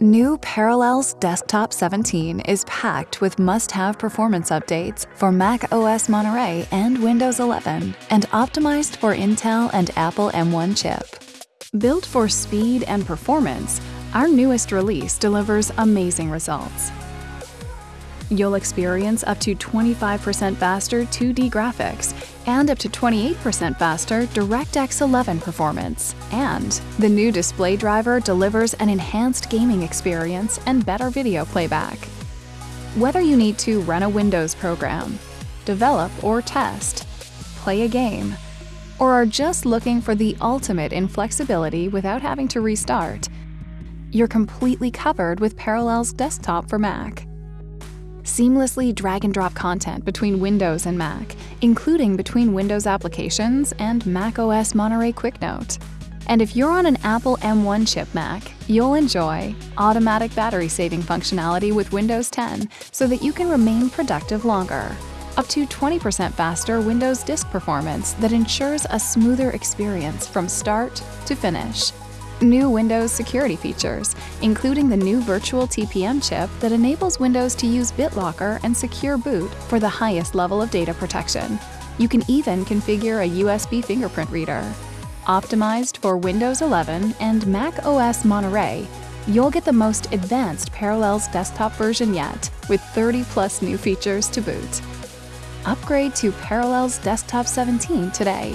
New Parallels Desktop 17 is packed with must-have performance updates for Mac OS Monterey and Windows 11 and optimized for Intel and Apple M1 chip. Built for speed and performance, our newest release delivers amazing results. You'll experience up to 25% faster 2D graphics and up to 28% faster DirectX 11 performance. And the new display driver delivers an enhanced gaming experience and better video playback. Whether you need to run a Windows program, develop or test, play a game, or are just looking for the ultimate in flexibility without having to restart, you're completely covered with Parallels Desktop for Mac seamlessly drag and drop content between Windows and Mac, including between Windows applications and Mac OS Monterey QuickNote. And if you're on an Apple M1 chip Mac, you'll enjoy automatic battery saving functionality with Windows 10 so that you can remain productive longer. Up to 20% faster Windows disk performance that ensures a smoother experience from start to finish new Windows security features, including the new virtual TPM chip that enables Windows to use BitLocker and Secure Boot for the highest level of data protection. You can even configure a USB fingerprint reader. Optimized for Windows 11 and Mac OS Monterey, you'll get the most advanced Parallels desktop version yet, with 30 plus new features to boot. Upgrade to Parallels Desktop 17 today.